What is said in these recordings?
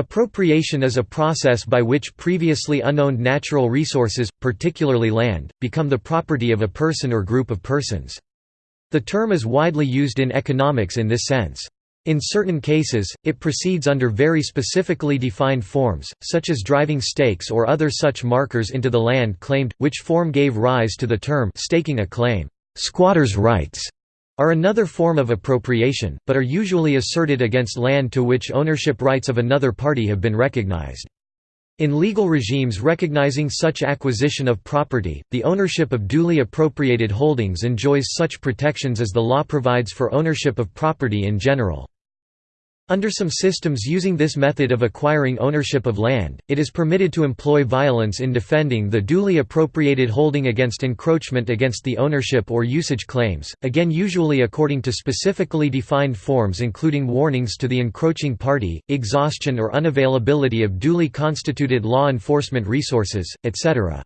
Appropriation is a process by which previously unowned natural resources, particularly land, become the property of a person or group of persons. The term is widely used in economics in this sense. In certain cases, it proceeds under very specifically defined forms, such as driving stakes or other such markers into the land claimed, which form gave rise to the term staking a claim. Squatters' rights are another form of appropriation, but are usually asserted against land to which ownership rights of another party have been recognized. In legal regimes recognizing such acquisition of property, the ownership of duly appropriated holdings enjoys such protections as the law provides for ownership of property in general. Under some systems using this method of acquiring ownership of land, it is permitted to employ violence in defending the duly appropriated holding against encroachment against the ownership or usage claims, again usually according to specifically defined forms including warnings to the encroaching party, exhaustion or unavailability of duly constituted law enforcement resources, etc.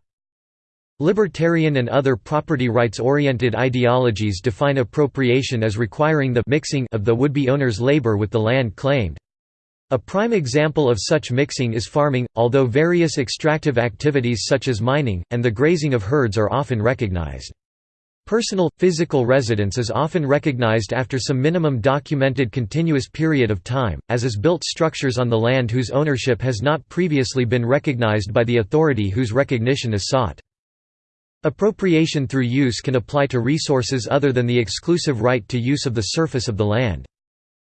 Libertarian and other property rights-oriented ideologies define appropriation as requiring the mixing of the would-be owner's labor with the land claimed. A prime example of such mixing is farming, although various extractive activities such as mining, and the grazing of herds are often recognized. Personal, physical residence is often recognized after some minimum documented continuous period of time, as is built structures on the land whose ownership has not previously been recognized by the authority whose recognition is sought. Appropriation through use can apply to resources other than the exclusive right to use of the surface of the land.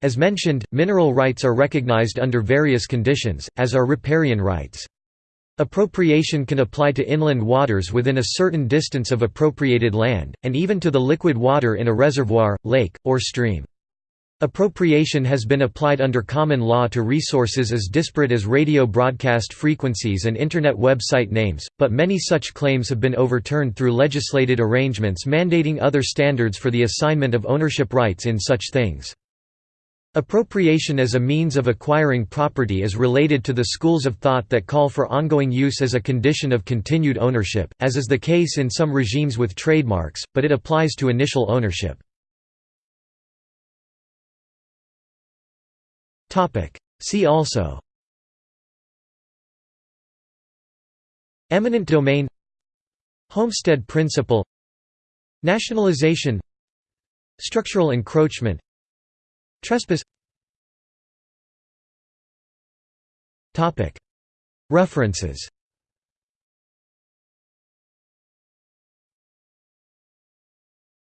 As mentioned, mineral rights are recognized under various conditions, as are riparian rights. Appropriation can apply to inland waters within a certain distance of appropriated land, and even to the liquid water in a reservoir, lake, or stream. Appropriation has been applied under common law to resources as disparate as radio broadcast frequencies and Internet website names, but many such claims have been overturned through legislated arrangements mandating other standards for the assignment of ownership rights in such things. Appropriation as a means of acquiring property is related to the schools of thought that call for ongoing use as a condition of continued ownership, as is the case in some regimes with trademarks, but it applies to initial ownership. See also. Eminent domain. Homestead principle. Nationalization. Structural encroachment. Trespass. References